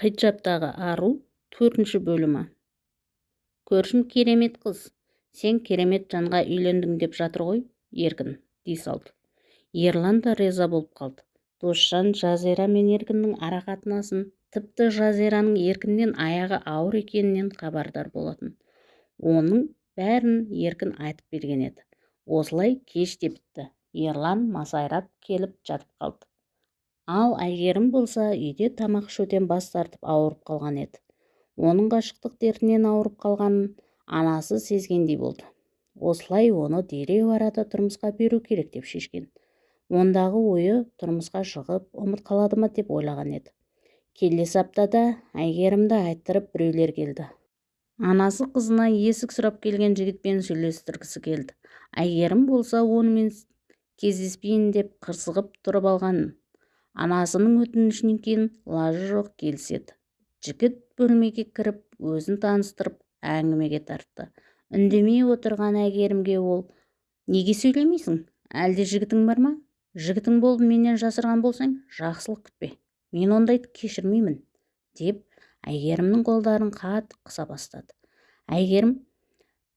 Қиджаптағы ару төртінші бөлімі. Көршім керемет қыз. Сен керемет жанға үйлендің деп жатыр ғой еркін дей салды. Ерлан да риза болып қалды. Досжан жазира мен еркіннің арақатынасын тіпті жазираның еркіннен аяғы ауыр екенінен хабардар болатын. Оның бәрін еркін айтып берген еді. Осылай кеш те бітті. Ерлан масайрап келіп жатып қалды. Ал әйгерім болса үйде тамақ ішуден бас тартып ауырып қалған еді. Оның ғашықтық дертінен ауырып қалғанын анасы сезгендей болды. Осылай оны дереу арада тұрмысқа беру керек деп шешкен. Ондағы ойы тұрмысқа шығып ұмыт қалады ма деп ойлаған еді. Келесі аптада әйгерімді айттырып біреулер келді. Анасы қызына есік сұрап келген жігітпен сөйлестіргісі келді. Әйгерім болса онымен кездеспейін деп қырсығып тұрып алған анасының өтінішінен кейін лажы жоқ келіседі. Жігіт бөлмеге кіріп өзін таныстырып әңгімеге тартты. Үндемей отырған әйгерімге ол неге сөйлемейсің? Әлде жігітің бар ма? Жігітің болып менен жасырған болсаң жақсылық күтпе. Мен ондайды кешірмеймін деп әйгерімнің қолдарын қатты қыса бастады. Әйгерім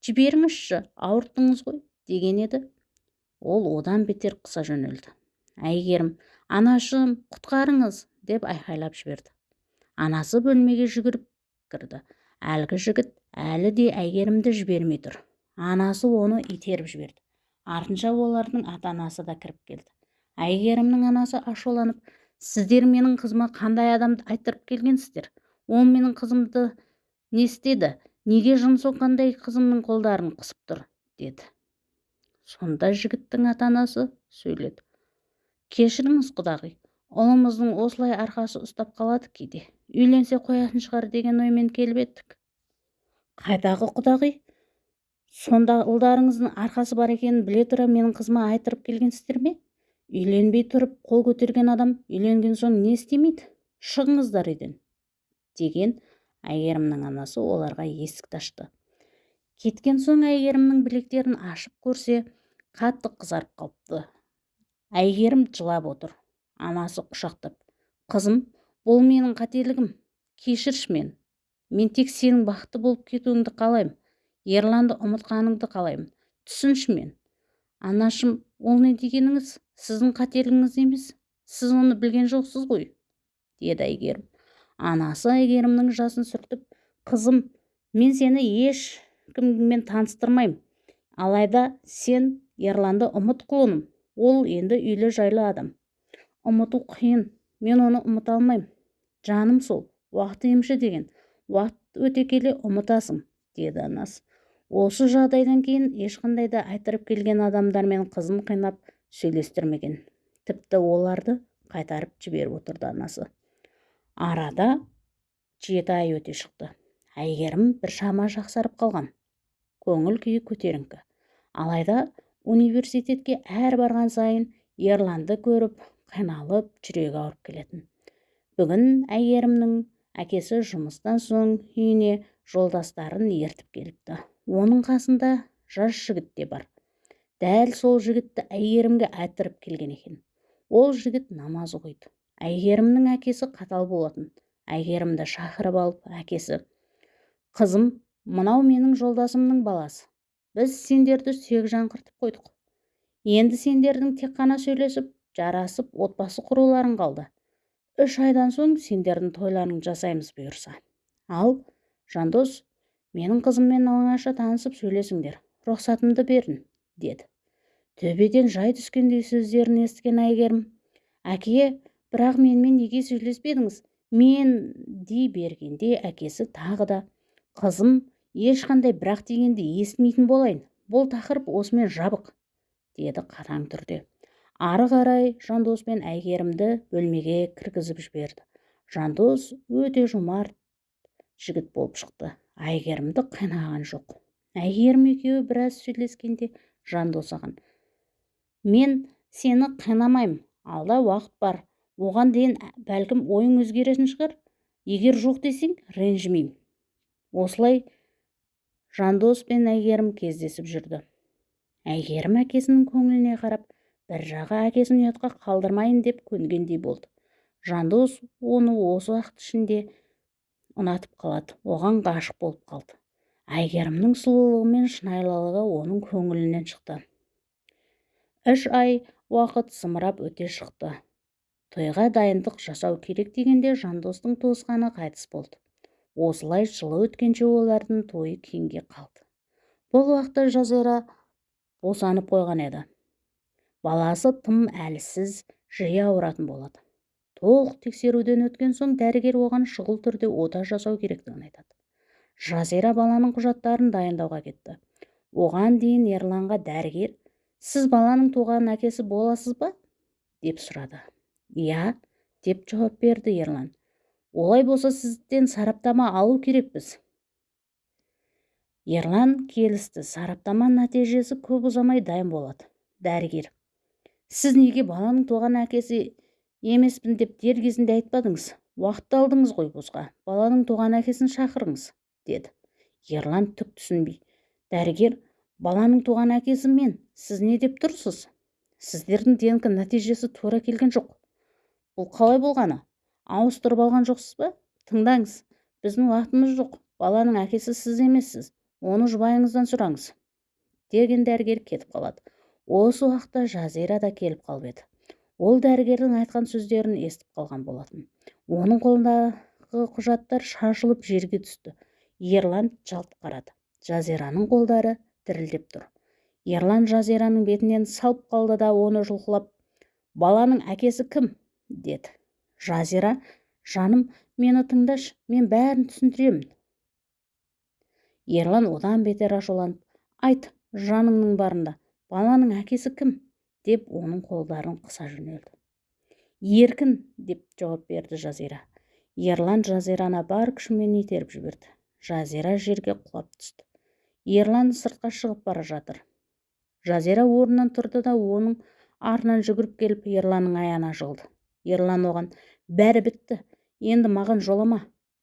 жіберіңізші ауырттыңыз ғой деген еді. Ол одан бетер қыса жөнелді. Әйгерім анашым құтқарыңыз! деп айқайлап жіберді. Анасы бөлмеге жүгіріп кірді. Әлгі жігіт әлі де әйгерімді жібермей тұр. Анасы оны итеріп жіберді. Артынша олардың ата анасы да кіріп келді. Әйгерімнің анасы ашуланып сіздер менің қызыма қандай адамды айттырып келгенсіздер? Ол менің қызымды не істеді? Неге жын соққандай қызымның қолдарын қысып тұр? деді. Сонда жігіттің ата анасы сөйледі. Кешіріңіз құдағи. Ұлымыздың осылай арқасы ұстап қалады кейде. Үйленсе қоятын шығар деген оймен келіп едік қайдағы құдағи? Сонда ұлдарыңыздың арқасы бар екенін біле тұра менің қызыма айтырып келгенсіздер ме? Үйленбей тұрып қол көтерген адам үйленген соң не істемейді? Шығыңыздар үйден деген әйгерімнің анасы оларға есікті ашты кеткен соң әйгерімнің білектерін ашып көрсе қатты қызарып қалыпты. Әйгерім жылап отыр анасы құшақтап. Қызым бұл менің қателігім кешірші мен. Мен тек сенің бақытты болып кетуіңді қалаймын ерланды ұмытқаныңды қалаймын. Түсінші мен. Анашым ол не дегеніңіз? Сіздің қателігіңіз емес. Сіз оны білген жоқсыз ғой деді әйгерім. Анасы әйгерімнің жасын сүртіп қызым мен сені ешкіммен таныстырмаймын. Алайда сен ерланды ұмыт құлыным. Ол енді үйлі жайлы адам. Ұмыту қиын мен оны ұмыта алмаймын. Жаным сол уақыт емші деген. Уақыт өте келе ұмытасың деді анасы осы жағдайдан кейін ешқандай да айттырып келген адамдармен қызын қинап сөйлестірмеген. Тіпті оларды қайтарып жіберіп отырды анасы. Арада жеті ай өте шықты. Әйгерім біршама жақсарып қалған. Көңіл күйі көтеріңкі. Алайда университетке әр барған сайын ерланды көріп қиналып жүрегі ауырып келетін. Бүгін әйгерімнің әкесі жұмыстан соң үйіне жолдастарын ертіп келіпті. Оның қасында жас жігіт те бар. Дәл сол жігітті әйгерімге әттіріп келген екен. Ол жігіт намаз оқиды. Әйгерімнің әкесі қатал болатын. Әйгерімді шақырып алып әкесі қызым мынау менің жолдасымның баласы біз сендерді сүйек жаңғыртып қойдық. Енді сендердің тек қана сөйлесіп жарасып отбасы құруларың қалды. Үш айдан соң сендердің тойларың жасаймыз бұйырса. Ал жандос менің қызыммен оңаша танысып сөйлесіңдер. Рұқсатымды берін деді. Төбеден жай түскендей сөздерін естіген әйгерім. Әке бірақ менімен неге сөйлеспедіңіз? Мен дей бергенде әкесі тағы да қызым ешқандай бірақ дегенді естімейтін болайын. Бұл тақырып осымен жабық деді қатаң түрде. Ары қарай жандос пен әйгерімді бөлмеге кіргізіп жіберді. Жандос өте жомарт жігіт болып шықты. Әйгерімді қинаған жоқ. Әйгерім екеуі біраз сөйлескенде жандос оған мен сені қинамаймын алда уақыт бар. Оған дейін бәлкім ойың өзгеретін шығар. Егер жоқ десең ренжімеймін осылай жандос пен әйгерім кездесіп жүрді. Әйгерім әкесінің көңіліне қарап бір жағы әкесін ұятқа қалдырмайын деп көнгендей болды. Жандос оны осы уақыт ішінде ұнатып қалады оған ғашық болып қалды. Әйгерімнің сұлулығы мен шынайылығы оның көңілінен шықты. Үш ай уақыт зымырап өте шықты. Тойға дайындық жасау керек дегенде жандостың туысқаны қайтыс болды. Осылай жылы өткенше олардың тойы кейінге қалды. Бұл уақытта жазира босанып қойған еді. Баласы тым әлсіз жиі ауыратын болады. Толық тексеруден өткен соң дәрігер оған шұғыл түрде ота жасау керектігін айтады. Жазира баланың құжаттарын дайындауға кетті. Оған дейін ерланға дәрігер сіз баланың туған әкесі боласыз ба? деп сұрады. Иә деп жауап берді ерлан. Олай болса сізден сараптама алу керекпіз. Ерлан келісті. Сараптама нәтижесі көп ұзамай дайын болады. Дәрігер. Сіз неге баланың туған әкесі емеспін деп дер кезінде айтпадыңыз? Уақытты алдыңыз ғой босқа. Баланың туған әкесін шақырыңыз деді. Ерлан түк түсінбей. Дәрігер баланың туған әкесі мен. Сіз не деп тұрсыз? Сіздердің днк нәтижесі тура келген жоқ. Бұл қалай болғаны? Ауыстырып алған жоқсыз ба? Тыңдаңыз. Біздің уақытымыз жоқ. Баланың әкесі сіз емессіз. Оны жұбайыңыздан сұраңыз. Деген дәрігер кетіп қалады. Осы уақытта жазира да келіп қалып еді. Ол дәрігердің айтқан сөздерін естіп қалған болатын. Оның қолындағы құжаттар шашылып жерге түсті. Ерлан жалт қарады. Жазираның қолдары дірілдеп тұр. Ерлан жазираның бетінен салып қалды да оны жұлқылап баланың әкесі кім? деді. Жазира жаным мені тыңдашы мен бәрін түсіндіремін ерлан одан бетер ашуланып айт жаныңның барында баланың әкесі кім? деп оның қолдарын қыса жөнелді. Еркін деп жауап берді жазира. Ерлан жазираны бар күшімен итеріп жіберді. Жазира жерге құлап түсті. Ерлан сыртқа шығып бара жатыр. Жазира орнынан тұрды да оның артынан жүгіріп келіп ерланның аяғына жығылды. Ерлан оған бәрі бітті енді маған жолама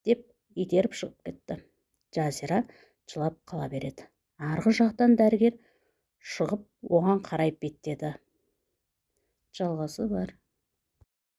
деп итеріп шығып кетті. Жазира жылап қала береді. Арғы жақтан дәрігер шығып оған қарай беттеді. Жалғасы бар.